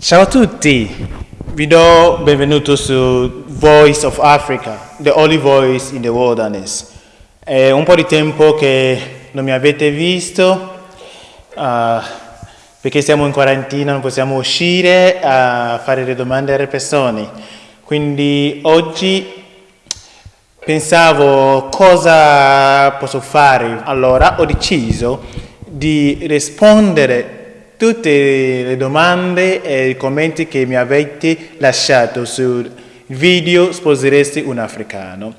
Ciao a tutti, vi do benvenuto su Voice of Africa, the only voice in the wilderness. È un po' di tempo che non mi avete visto, uh, perché siamo in quarantina, non possiamo uscire a fare le domande alle persone. Quindi oggi pensavo cosa posso fare, allora ho deciso di rispondere tutte le domande e i commenti che mi avete lasciato sul video Sposeresti un africano.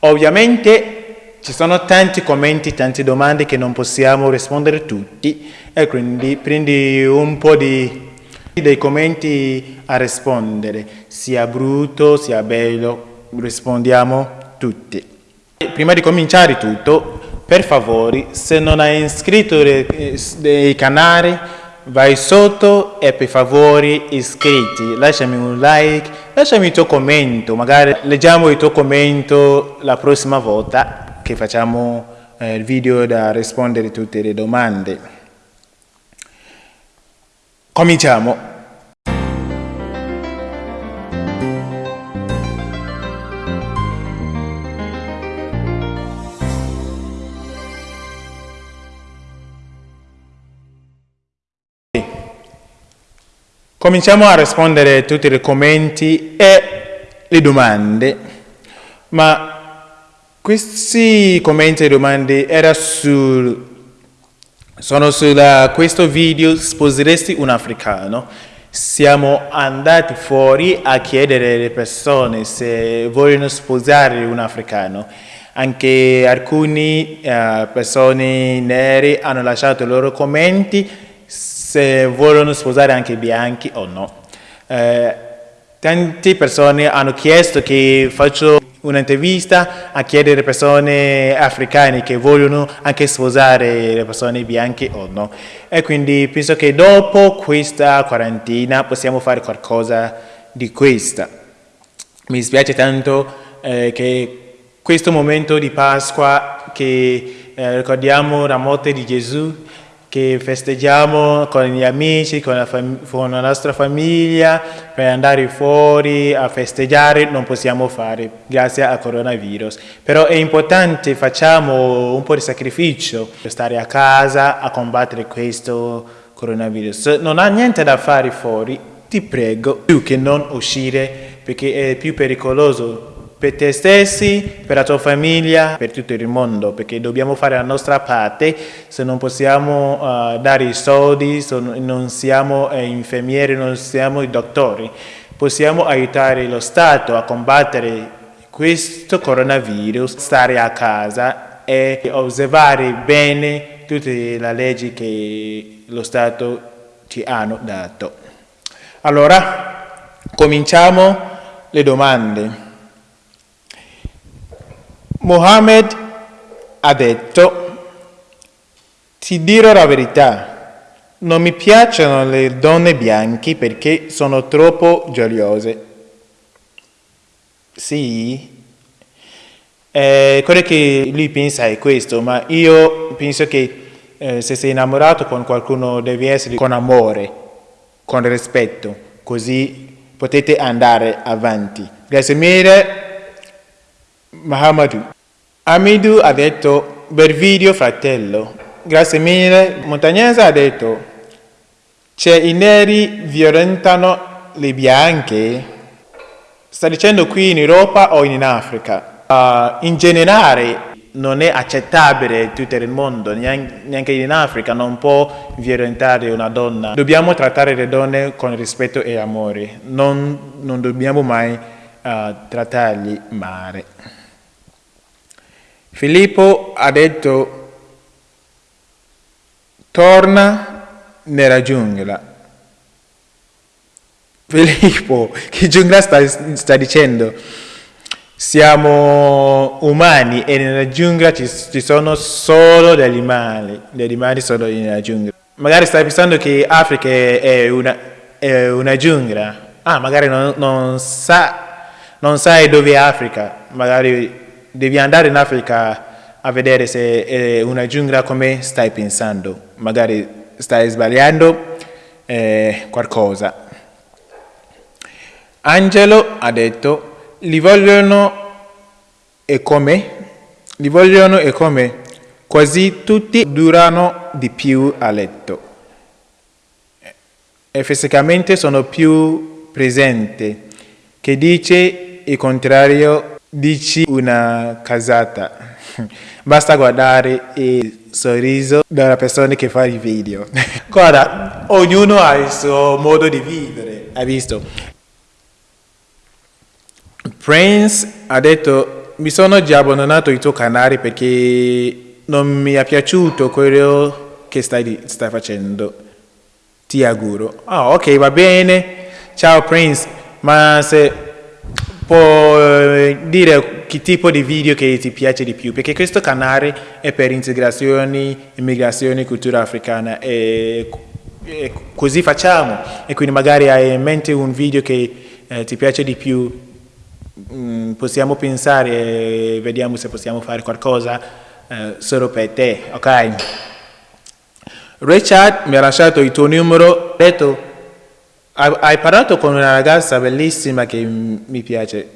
Ovviamente ci sono tanti commenti, tante domande che non possiamo rispondere tutti e quindi prendi un po' di, dei commenti a rispondere, sia brutto sia bello, rispondiamo tutti. Prima di cominciare tutto, per favore, se non hai iscritto ai canali, vai sotto e per favore iscritti, lasciami un like, lasciami il tuo commento, magari leggiamo il tuo commento la prossima volta che facciamo eh, il video da rispondere a tutte le domande. Cominciamo. Cominciamo a rispondere a tutti i commenti e le domande, ma questi commenti e domande era sul, sono su questo video Sposeresti un africano. Siamo andati fuori a chiedere alle persone se vogliono sposare un africano. Anche alcune uh, persone nere hanno lasciato i loro commenti se vogliono sposare anche i bianchi o no. Eh, tante persone hanno chiesto che faccio un'intervista a chiedere persone africane che vogliono anche sposare le persone bianche o no. E quindi penso che dopo questa quarantina possiamo fare qualcosa di questa. Mi dispiace tanto eh, che questo momento di Pasqua che eh, ricordiamo la morte di Gesù che festeggiamo con gli amici, con la, con la, nostra famiglia, per andare fuori a festeggiare non possiamo fare grazie al coronavirus. Però è importante, facciamo un po' di sacrificio per stare a casa a combattere questo coronavirus. Non ha niente da fare fuori, ti prego, più che non uscire perché è più pericoloso per te stessi, per la tua famiglia, per tutto il mondo, perché dobbiamo fare la nostra parte, se non possiamo uh, dare i soldi, se non siamo eh, infermieri, non siamo i dottori, possiamo aiutare lo Stato a combattere questo coronavirus, stare a casa e osservare bene tutte le leggi che lo Stato ci hanno dato. Allora, cominciamo le domande. Mohammed ha detto, ti dirò la verità, non mi piacciono le donne bianche perché sono troppo gioiose. Sì? Eh, quello che lui pensa è questo, ma io penso che eh, se sei innamorato con qualcuno devi essere con amore, con rispetto, così potete andare avanti. Grazie mille. Mahamadou. Amidou ha detto, bel video fratello. Grazie mille. Montagnese ha detto, c'è i neri violentano le bianche. Sta dicendo qui in Europa o in Africa? Uh, in generale non è accettabile in tutto il mondo, neanche in Africa non può violentare una donna. Dobbiamo trattare le donne con rispetto e amore, non, non dobbiamo mai uh, trattarli male. Filippo ha detto, torna nella giungla. Filippo, che giungla sta, sta dicendo? Siamo umani e nella giungla ci, ci, sono solo degli animali, gli animali sono nella giungla. Magari stai pensando che Africa è una, è una giungla, ah magari non, non, sa, non sai dove è Africa, magari devi andare in Africa a vedere se è una giungla come stai pensando, magari stai sbagliando eh, qualcosa. Angelo ha detto, li vogliono e come? Li vogliono e come? Quasi tutti durano di più a letto. E fisicamente sono più presenti. Che dice il contrario, dici una casata. Basta guardare il sorriso della persona che fa il video. Guarda, ognuno ha il suo modo di vivere, hai visto? Prince ha detto, mi sono già abbandonato il tuo canale perché non mi è piaciuto quello che stai, stai facendo. Ti auguro. Ah, ok, va bene. Ciao Prince, ma se può eh, dire che tipo di video che ti piace di più, perché questo canale è per integrazione, immigrazione, cultura africana e, e così facciamo. E quindi magari hai in mente un video che eh, ti piace di più, mm, possiamo pensare e vediamo se possiamo fare qualcosa eh, solo per te, ok? Richard mi ha lasciato il tuo numero, detto hai parlato con una ragazza bellissima che mi piace,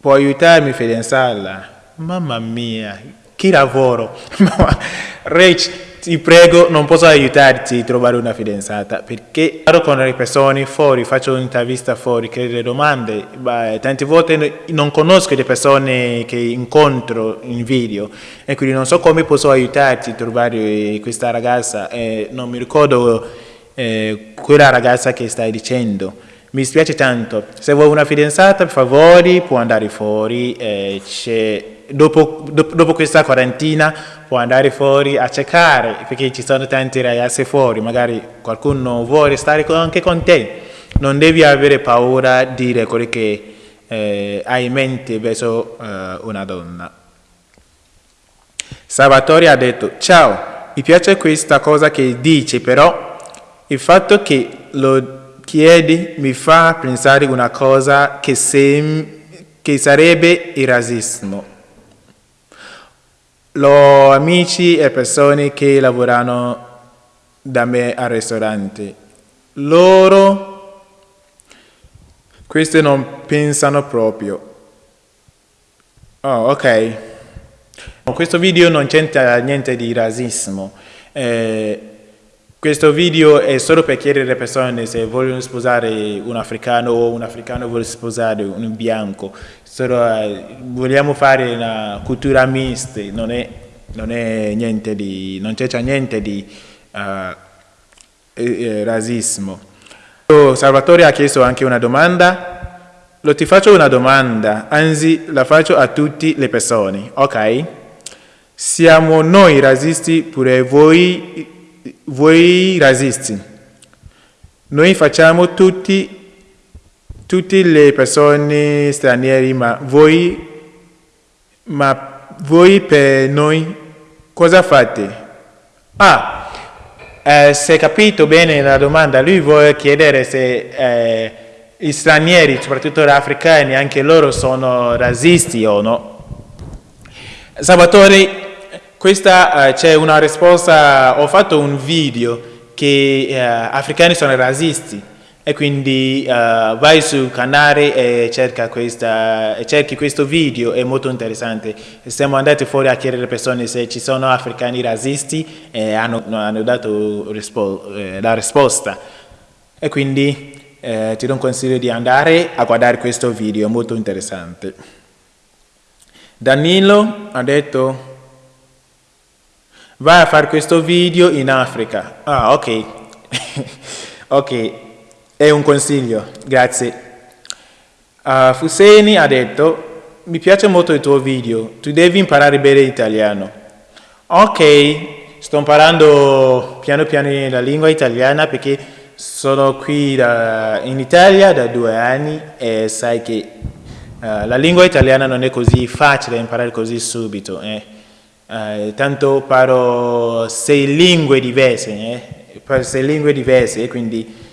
puoi aiutarmi a fidanzarla? Mamma mia, che lavoro! Rich, ti prego, non posso aiutarti a trovare una fidanzata perché parlo con le persone fuori, faccio un'intervista fuori, chiedo le domande, beh, tante volte non conosco le persone che incontro in video e quindi non so come posso aiutarti a trovare questa ragazza e non mi ricordo eh, quella ragazza che stai dicendo. Mi spiace tanto, se vuoi una fidanzata per favore può andare fuori, eh, dopo, dopo, dopo, questa quarantina può andare fuori a cercare, perché ci sono tanti ragazzi fuori, magari qualcuno vuole stare anche con te, non devi avere paura di dire quello che eh, hai in mente verso eh, una donna. Salvatore ha detto, ciao, mi piace questa cosa che dici, però il fatto che lo chiedi mi fa pensare una cosa che, sem- che sarebbe il razzismo. Ho amici e persone che lavorano da me al ristorante. Loro, questi non pensano proprio. Oh, ok. Questo video non c'entra niente di razzismo. Eh, questo video è solo per chiedere alle persone se vogliono sposare un africano o un africano vuole sposare un bianco solo, uh, vogliamo fare una cultura mista, non è, non è niente di, non c'è niente di uh, eh, razzismo. Salvatore ha chiesto anche una domanda, lo ti faccio una domanda, anzi la faccio a tutte le persone, ok? Siamo noi razzisti pure voi, voi razzisti. Noi facciamo tutti tutte le persone straniere, ma voi, ma voi per noi cosa fate? Ah, eh, se capito bene la domanda, lui vuole chiedere se eh, gli stranieri, soprattutto gli africani, anche loro sono razzisti o no. Salvatore, questa eh, c'è una risposta, ho fatto un video che eh, africani sono razzisti e quindi uh, vai sul canale e cerca questa, cerchi questo video, è molto interessante. Siamo andati fuori a chiedere alle persone se ci sono africani razzisti e hanno, hanno dato rispo eh, la risposta. E quindi eh, ti do un consiglio di andare a guardare questo video, è molto interessante. Danilo ha detto vai a fare questo video in Africa. Ah, ok. ok, è un consiglio, grazie. Uh, Fuseni ha detto, mi piace molto il tuo video, tu devi imparare bene l'italiano. Ok, sto imparando piano piano la lingua italiana perché sono qui da, in Italia da due anni e sai che uh, la lingua italiana non è così facile imparare così subito. Eh. Uh, tanto parlo sei lingue diverse, eh. sei lingue diverse, quindi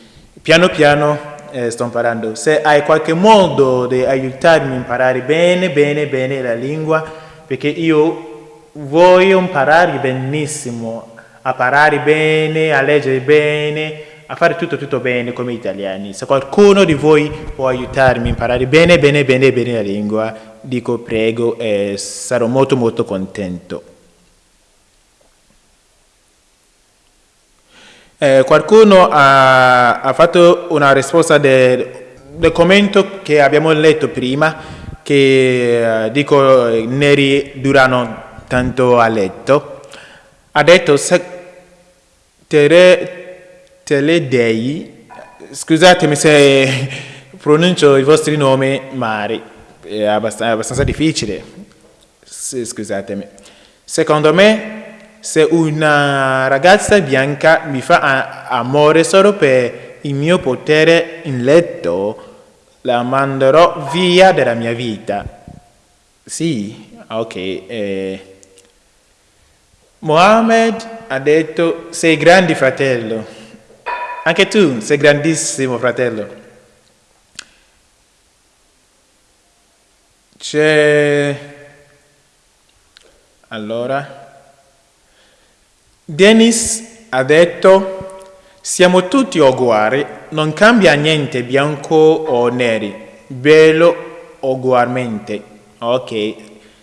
Piano piano eh, sto imparando. Se hai qualche modo di aiutarmi a imparare bene, bene, bene la lingua, perché io voglio imparare benissimo, a parlare bene, a leggere bene, a fare tutto tutto bene come italiani. Se qualcuno di voi può aiutarmi a imparare bene, bene, bene, bene la lingua, dico prego e sarò molto molto contento. Eh, qualcuno ha, ha, fatto una risposta del, del, commento che abbiamo letto prima, che eh, dico neri durano tanto a letto. Ha detto se tere, teledei, scusatemi se pronuncio i vostri nomi mari, è abbastanza, difficile, scusatemi. Secondo me se una ragazza bianca mi fa amore solo per il mio potere in letto, la manderò via dalla mia vita. Sì, ok. Eh. Mohammed ha detto sei grande fratello. Anche tu sei grandissimo fratello. C'è... Allora... Dennis ha detto, siamo tutti uguali, non cambia niente bianco o neri, bello ugualmente. Ok,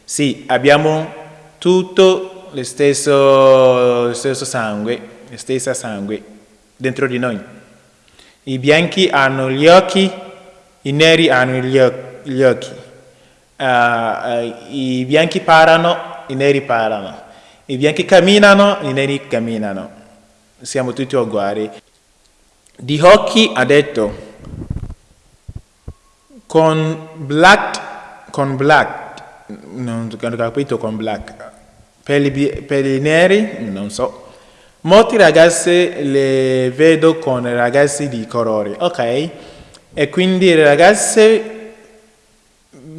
sì, abbiamo tutto lo stesso, lo stesso sangue, la stessa sangue dentro di noi. I bianchi hanno gli occhi, i neri hanno gli, occhi. Uh, I bianchi parlano, i neri parlano. I bianchi camminano, i neri camminano. Siamo tutti uguali. Di Hockey ha detto, con black, con black, non ho capito con black, per i, per i neri, non so, molte ragazze le vedo con ragazzi di colore, ok? E quindi le ragazze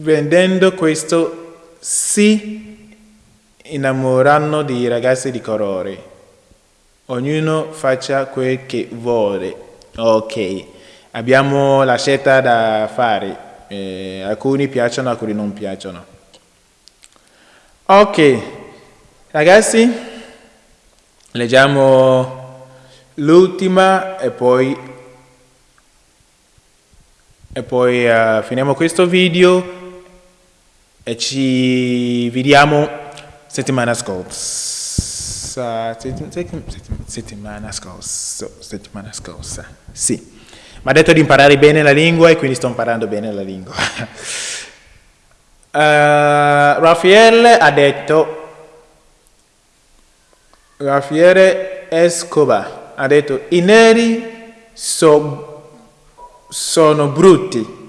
vendendo questo sì innamoreranno di ragazzi di colore. Ognuno faccia quel che vuole. Ok, abbiamo la scelta da fare. Eh, alcuni piacciono, alcuni non piacciono. Ok, ragazzi, leggiamo l'ultima e poi, e poi uh, finiamo questo video e ci vediamo settimana scorsa, settimana scorsa, settimana scorsa, sì. Mi ha detto di imparare bene la lingua e quindi sto imparando bene la lingua. uh, Raffaele ha detto, Raffaele Escobar ha detto, i neri so, sono brutti.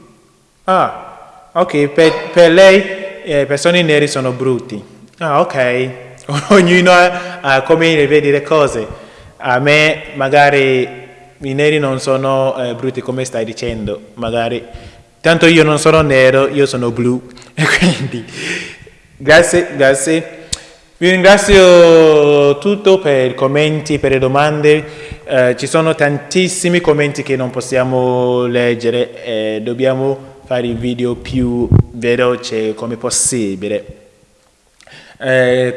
Ah, ok, per, per lei eh, persone neri sono brutti. Ah, ok. Ognuno ha come vedi le cose. A me magari i neri non sono eh, brutti come stai dicendo, magari. Tanto io non sono nero, io sono blu. E quindi, grazie, grazie. Vi ringrazio tutto per i commenti, per le domande. Eh, ci sono tantissimi commenti che non possiamo leggere e dobbiamo fare il video più veloce come possibile. Eh,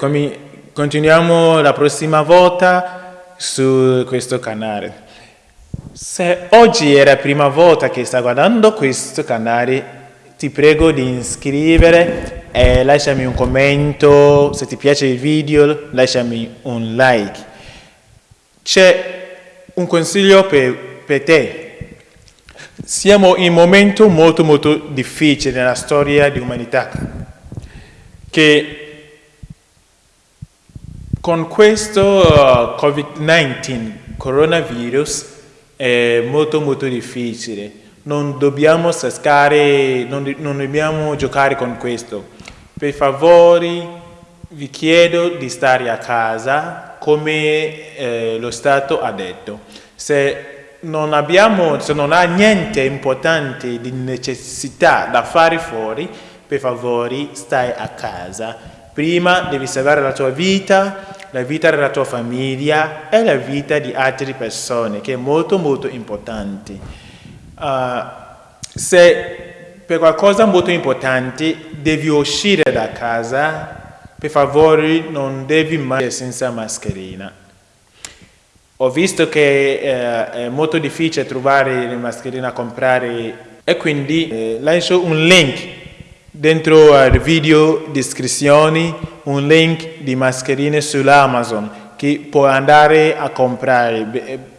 continuiamo la prossima volta su questo canale. Se oggi è la prima volta che stai guardando questo canale, ti prego di iscrivere e lasciami un commento. Se ti piace il video, lasciami un like. C'è un consiglio per, per te. Siamo in un momento molto molto difficile nella storia di umanità che con questo uh, Covid-19, coronavirus, è molto molto difficile. Non dobbiamo scassare, non, non dobbiamo giocare con questo. Per favore, vi chiedo di stare a casa come eh, lo Stato ha detto. Se non, abbiamo, se non ha niente importante di necessità da fare fuori, per favore stai a casa. Prima devi salvare la tua vita, la vita della tua famiglia e la vita di altre persone, che è molto molto importante. Uh, se per qualcosa molto importante devi uscire da casa, per favore non devi mai senza mascherina. Ho visto che eh, è molto difficile trovare le mascherine a comprare e quindi eh, lascio un link dentro al video descrizioni, un link di mascherine sull'Amazon che può andare a comprare.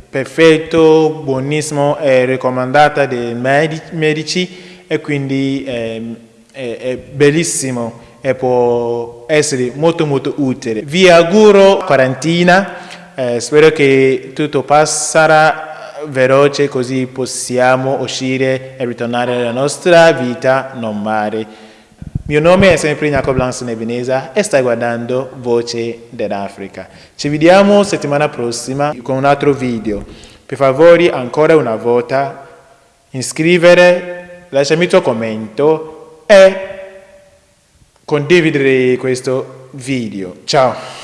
Perfetto, buonissimo, è raccomandata dai medici e quindi eh, è, è bellissimo e può essere molto molto utile. Vi auguro quarantina eh, spero che tutto passerà veloce così possiamo uscire e ritornare alla nostra vita normale. Mio nome è sempre Jacob Lanson Ebeneza e stai guardando Voce dell'Africa. Ci vediamo settimana prossima con un altro video. Per favore, ancora una volta, iscrivere, lasciami il tuo commento e condividere questo video. Ciao!